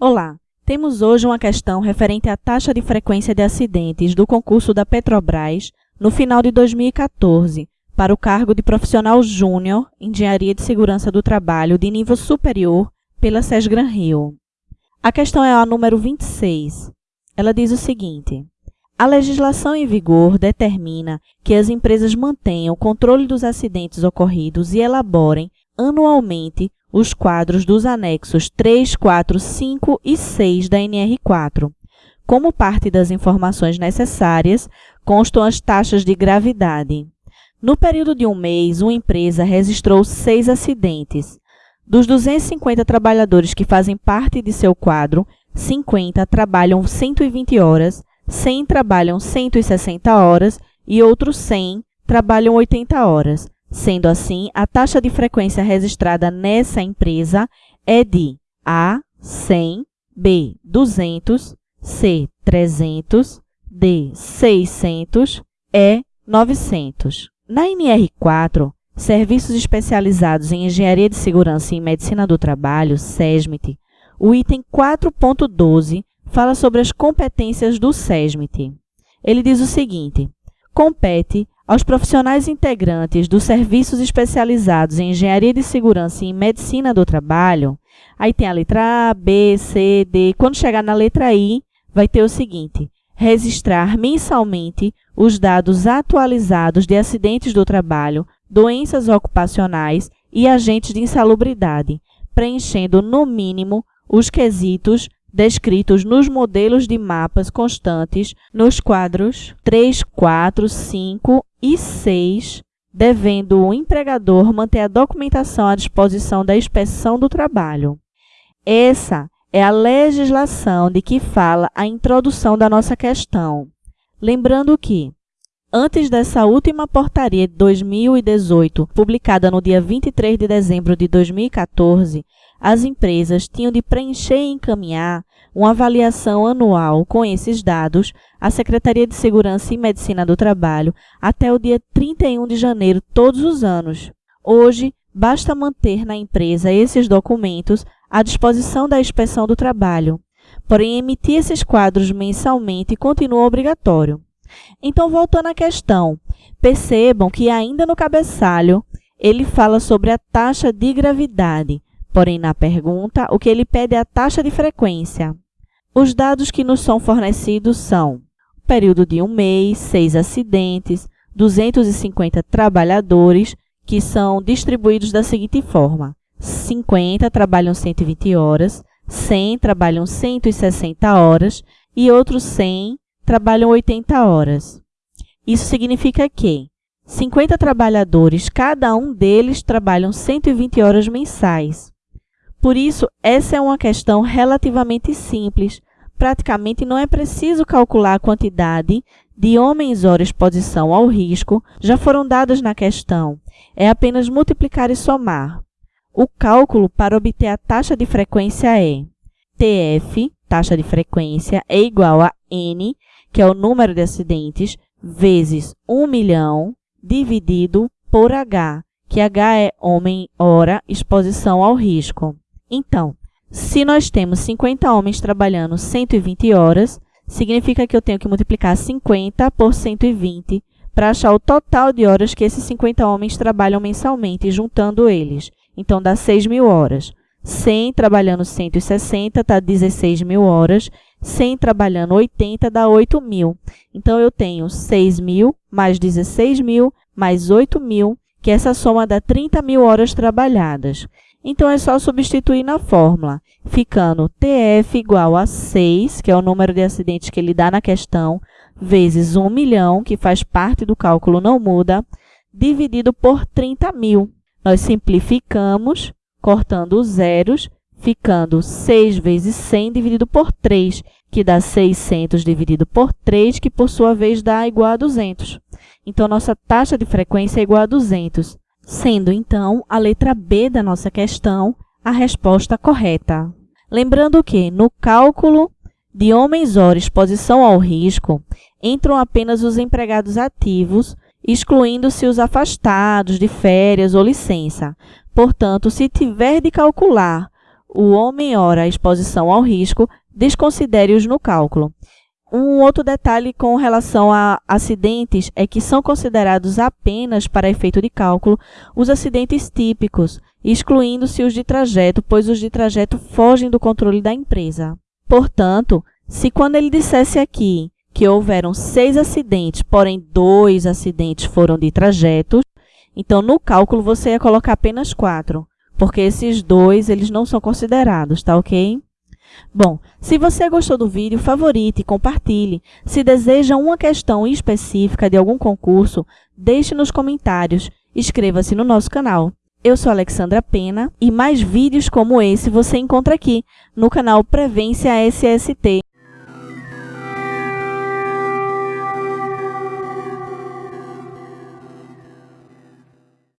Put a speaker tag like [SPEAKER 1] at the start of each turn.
[SPEAKER 1] Olá! Temos hoje uma questão referente à taxa de frequência de acidentes do concurso da Petrobras no final de 2014 para o cargo de profissional júnior Engenharia de Segurança do Trabalho de nível superior pela SESGRAN Rio. A questão é a número 26. Ela diz o seguinte. A legislação em vigor determina que as empresas mantenham o controle dos acidentes ocorridos e elaborem anualmente os quadros dos anexos 3, 4, 5 e 6 da NR4. Como parte das informações necessárias, constam as taxas de gravidade. No período de um mês, uma empresa registrou seis acidentes. Dos 250 trabalhadores que fazem parte de seu quadro, 50 trabalham 120 horas, 100 trabalham 160 horas e outros 100 trabalham 80 horas. Sendo assim, a taxa de frequência registrada nessa empresa é de A, 100, B, 200, C, 300, D, 600, E, 900. Na NR4, Serviços Especializados em Engenharia de Segurança e Medicina do Trabalho, SESMIT, o item 4.12 fala sobre as competências do SESMIT. Ele diz o seguinte, compete aos profissionais integrantes dos serviços especializados em Engenharia de Segurança e Medicina do Trabalho, aí tem a letra A, B, C, D. Quando chegar na letra I, vai ter o seguinte, registrar mensalmente os dados atualizados de acidentes do trabalho, doenças ocupacionais e agentes de insalubridade, preenchendo, no mínimo, os quesitos descritos nos modelos de mapas constantes nos quadros 3, 4, 5 e 6, devendo o empregador manter a documentação à disposição da inspeção do trabalho. Essa é a legislação de que fala a introdução da nossa questão. Lembrando que, antes dessa última portaria de 2018, publicada no dia 23 de dezembro de 2014, as empresas tinham de preencher e encaminhar uma avaliação anual com esses dados à Secretaria de Segurança e Medicina do Trabalho até o dia 31 de janeiro todos os anos. Hoje, basta manter na empresa esses documentos à disposição da inspeção do trabalho. Porém, emitir esses quadros mensalmente continua obrigatório. Então, voltando à questão, percebam que ainda no cabeçalho ele fala sobre a taxa de gravidade, Porém, na pergunta, o que ele pede é a taxa de frequência. Os dados que nos são fornecidos são período de um mês, seis acidentes, 250 trabalhadores, que são distribuídos da seguinte forma. 50 trabalham 120 horas, 100 trabalham 160 horas e outros 100 trabalham 80 horas. Isso significa que 50 trabalhadores, cada um deles trabalham 120 horas mensais. Por isso, essa é uma questão relativamente simples. Praticamente não é preciso calcular a quantidade de homens-hora exposição ao risco, já foram dadas na questão. É apenas multiplicar e somar. O cálculo para obter a taxa de frequência é TF, taxa de frequência, é igual a N, que é o número de acidentes, vezes 1 milhão, dividido por H, que H é homem-hora exposição ao risco. Então, se nós temos 50 homens trabalhando 120 horas, significa que eu tenho que multiplicar 50 por 120 para achar o total de horas que esses 50 homens trabalham mensalmente, juntando eles. Então, dá 6 mil horas. 100 trabalhando 160 dá 16 mil horas. 100 trabalhando 80 dá 8 mil. Então, eu tenho 6 mil mais 16 mil mais 8 mil, que essa soma dá 30 mil horas trabalhadas. Então, é só substituir na fórmula, ficando TF igual a 6, que é o número de acidentes que ele dá na questão, vezes 1 milhão, que faz parte do cálculo, não muda, dividido por 30 mil. Nós simplificamos, cortando os zeros, ficando 6 vezes 100 dividido por 3, que dá 600 dividido por 3, que por sua vez dá igual a 200. Então, nossa taxa de frequência é igual a 200 sendo então a letra B da nossa questão a resposta correta. Lembrando que, no cálculo de homens-hora exposição ao risco, entram apenas os empregados ativos, excluindo-se os afastados de férias ou licença. Portanto, se tiver de calcular o ou menor a exposição ao risco, desconsidere-os no cálculo. Um outro detalhe com relação a acidentes é que são considerados apenas para efeito de cálculo os acidentes típicos, excluindo-se os de trajeto, pois os de trajeto fogem do controle da empresa. Portanto, se quando ele dissesse aqui que houveram seis acidentes, porém dois acidentes foram de trajetos, então no cálculo você ia colocar apenas quatro, porque esses dois eles não são considerados, tá ok? Bom, se você gostou do vídeo, favorite e compartilhe. Se deseja uma questão específica de algum concurso, deixe nos comentários. Inscreva-se no nosso canal. Eu sou Alexandra Pena e mais vídeos como esse você encontra aqui no canal Prevência SST.